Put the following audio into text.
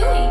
doing?